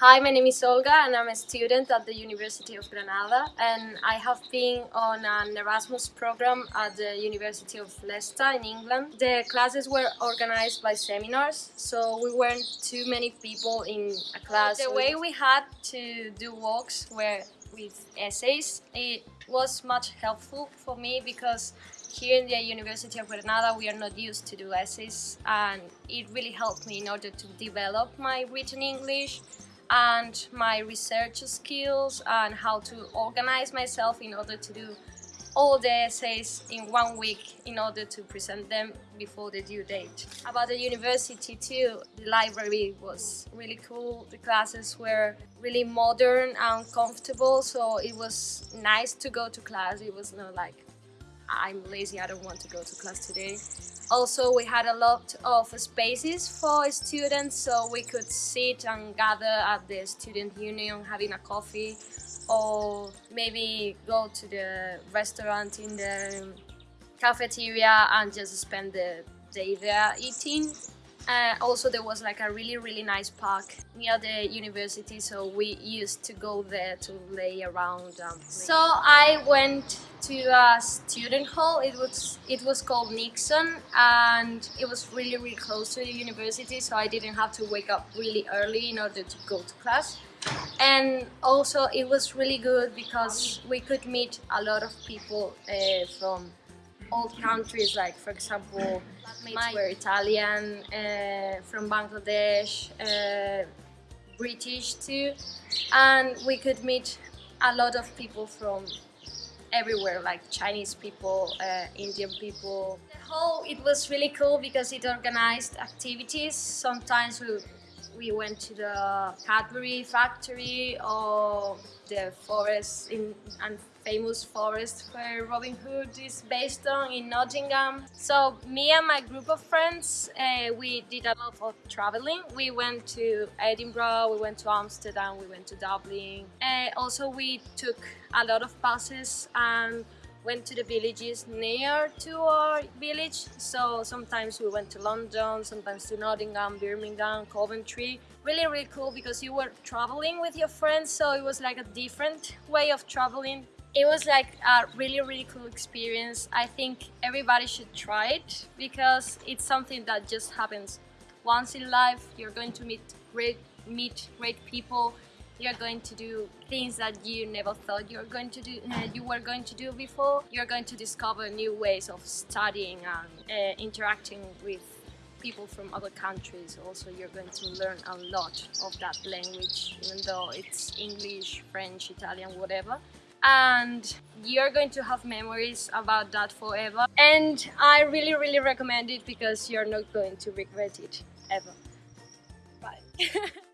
Hi, my name is Olga and I'm a student at the University of Granada and I have been on an Erasmus program at the University of Leicester in England. The classes were organized by seminars, so we weren't too many people in a class. The way we had to do walks were with essays. It was much helpful for me because here in the University of Granada we are not used to do essays and it really helped me in order to develop my written English and my research skills and how to organize myself in order to do all the essays in one week in order to present them before the due date. About the university too, the library was really cool, the classes were really modern and comfortable so it was nice to go to class, it was not like I'm lazy, I don't want to go to class today. Also, we had a lot of spaces for students, so we could sit and gather at the student union having a coffee or maybe go to the restaurant in the cafeteria and just spend the day there eating. Uh, also, there was like a really, really nice park near the university, so we used to go there to lay around. Um, so I went to a student hall. It was it was called Nixon, and it was really, really close to the university, so I didn't have to wake up really early in order to go to class. And also, it was really good because we could meet a lot of people uh, from old countries like for example mates were Italian, uh, from Bangladesh, uh, British too and we could meet a lot of people from everywhere like Chinese people, uh, Indian people. The whole it was really cool because it organized activities. Sometimes we we went to the Cadbury factory or the forest in and famous forest where Robin Hood is based on in Nottingham. So me and my group of friends, uh, we did a lot of traveling. We went to Edinburgh, we went to Amsterdam, we went to Dublin. Uh, also we took a lot of buses and went to the villages near to our village. So sometimes we went to London, sometimes to Nottingham, Birmingham, Coventry. Really, really cool because you were traveling with your friends, so it was like a different way of traveling. It was like a really, really cool experience. I think everybody should try it because it's something that just happens once in life. You're going to meet great, meet great people you're going to do things that you never thought you're going to do uh, you were going to do before you're going to discover new ways of studying and uh, interacting with people from other countries. Also you're going to learn a lot of that language even though it's English, French, Italian, whatever. And you're going to have memories about that forever. And I really really recommend it because you're not going to regret it ever. Bye